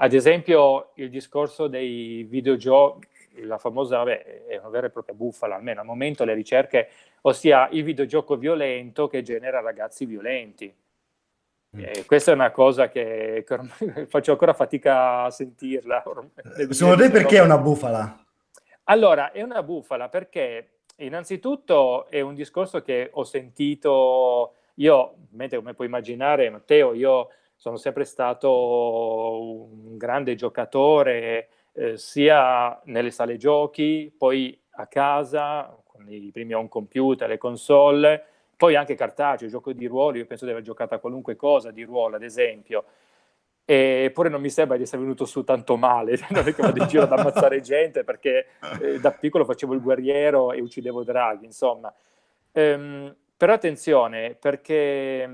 ad esempio il discorso dei videogiochi, la famosa, vabbè, è una vera e propria bufala, almeno al momento le ricerche, ossia il videogioco violento che genera ragazzi violenti. Mm. Eh, questa è una cosa che, che faccio ancora fatica a sentirla. Secondo te perché è una bufala? Allora, è una bufala perché innanzitutto è un discorso che ho sentito io, come puoi immaginare, Matteo, io sono sempre stato un grande giocatore, eh, sia nelle sale giochi, poi a casa, con i primi home computer, le console, poi anche cartaceo, gioco di ruolo, io penso di aver giocato a qualunque cosa di ruolo, ad esempio, eppure non mi sembra di essere venuto su tanto male, non è che vado in giro ad ammazzare gente, perché eh, da piccolo facevo il guerriero e uccidevo draghi, insomma. Ehm, però attenzione, perché,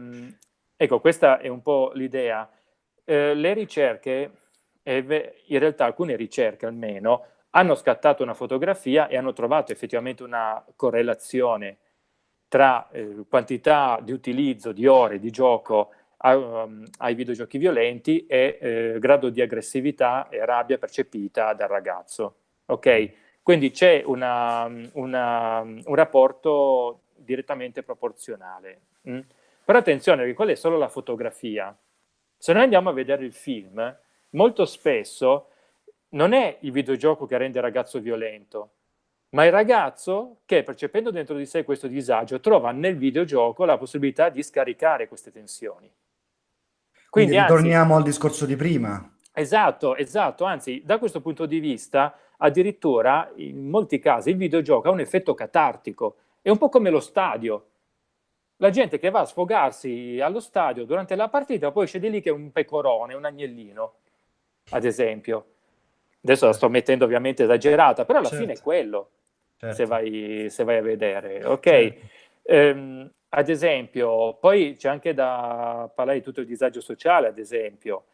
ecco, questa è un po' l'idea. Eh, le ricerche, in realtà alcune ricerche almeno, hanno scattato una fotografia e hanno trovato effettivamente una correlazione tra eh, quantità di utilizzo di ore di gioco a, um, ai videogiochi violenti e eh, grado di aggressività e rabbia percepita dal ragazzo. Ok? Quindi c'è un rapporto direttamente proporzionale. Mm? Però attenzione, perché quella è solo la fotografia. Se noi andiamo a vedere il film, molto spesso non è il videogioco che rende il ragazzo violento, ma il ragazzo che, percependo dentro di sé questo disagio, trova nel videogioco la possibilità di scaricare queste tensioni. Quindi, Quindi ritorniamo anzi, al discorso di prima. Esatto, esatto, anzi, da questo punto di vista, addirittura, in molti casi, il videogioco ha un effetto catartico, è un po' come lo stadio. La gente che va a sfogarsi allo stadio durante la partita poi esce di lì che è un pecorone, un agnellino, ad esempio. Adesso la sto mettendo ovviamente esagerata, però alla certo. fine è quello, certo. se, vai, se, vai, a vedere. Ok? Certo. Ehm, ad esempio, poi c'è anche da parlare di tutto il disagio sociale, ad esempio.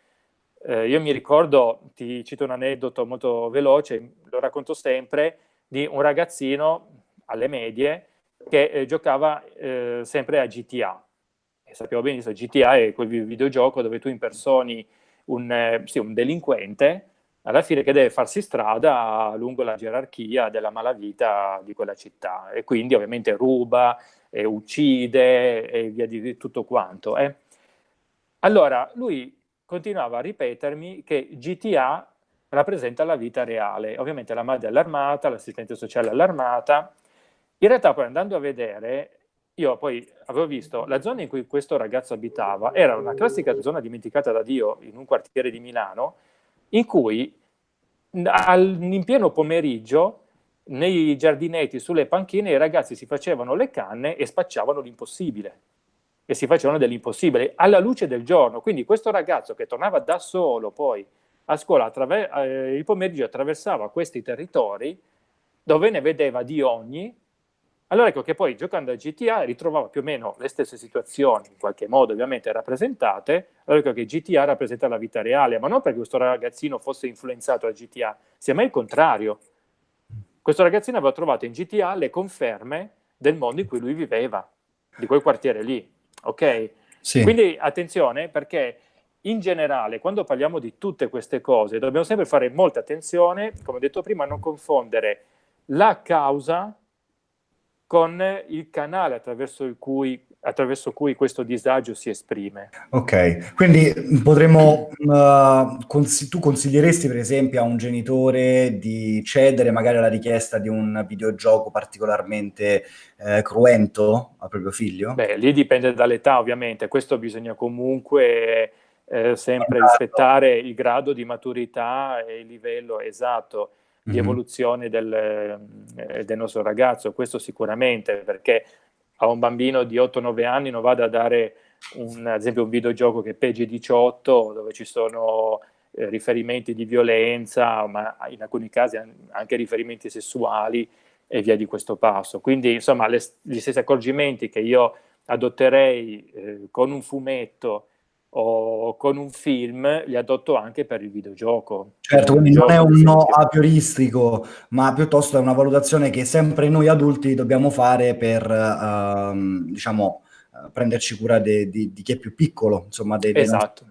Eh, io mi ricordo, ti cito un aneddoto molto veloce, lo racconto sempre, di un ragazzino alle medie che eh, giocava eh, sempre a GTA. E sappiamo benissimo, GTA è quel videogioco dove tu impersoni un, eh, sì, un delinquente alla fine che deve farsi strada lungo la gerarchia della malavita di quella città e quindi ovviamente ruba, e uccide e via di tutto quanto. Eh. Allora, lui continuava a ripetermi che GTA rappresenta la vita reale. Ovviamente la madre all'armata, l'assistente sociale all'armata, in realtà poi andando a vedere, io poi avevo visto la zona in cui questo ragazzo abitava, era una classica zona dimenticata da Dio in un quartiere di Milano, in cui al, in pieno pomeriggio nei giardinetti, sulle panchine, i ragazzi si facevano le canne e spacciavano l'impossibile. E si facevano dell'impossibile alla luce del giorno. Quindi questo ragazzo che tornava da solo poi a scuola, eh, il pomeriggio attraversava questi territori dove ne vedeva di ogni, allora ecco che poi giocando a GTA ritrovava più o meno le stesse situazioni, in qualche modo ovviamente rappresentate, allora ecco che GTA rappresenta la vita reale, ma non perché questo ragazzino fosse influenzato da GTA, semmai il contrario. Questo ragazzino aveva trovato in GTA le conferme del mondo in cui lui viveva, di quel quartiere lì, ok? Sì. Quindi attenzione perché in generale quando parliamo di tutte queste cose dobbiamo sempre fare molta attenzione, come ho detto prima, a non confondere la causa con il canale attraverso, il cui, attraverso cui questo disagio si esprime. Ok, quindi potremmo, uh, cons tu consiglieresti per esempio a un genitore di cedere magari alla richiesta di un videogioco particolarmente eh, cruento al proprio figlio? Beh, lì dipende dall'età ovviamente, questo bisogna comunque eh, sempre rispettare il grado di maturità e il livello esatto di evoluzione del, eh, del, nostro ragazzo, questo sicuramente, perché a un bambino di 8-9 anni non vado a dare un, ad esempio un videogioco che è PG 18, dove ci sono eh, riferimenti di violenza, ma in alcuni casi anche riferimenti sessuali e via di questo passo. Quindi insomma le, gli stessi accorgimenti che io adotterei eh, con un fumetto o con un film li adotto anche per il videogioco. Certo, quindi non è un no a prioristico, ma piuttosto è una valutazione che sempre noi adulti dobbiamo fare per, uh, diciamo, uh, prenderci cura di chi è più piccolo, insomma, dei, esatto,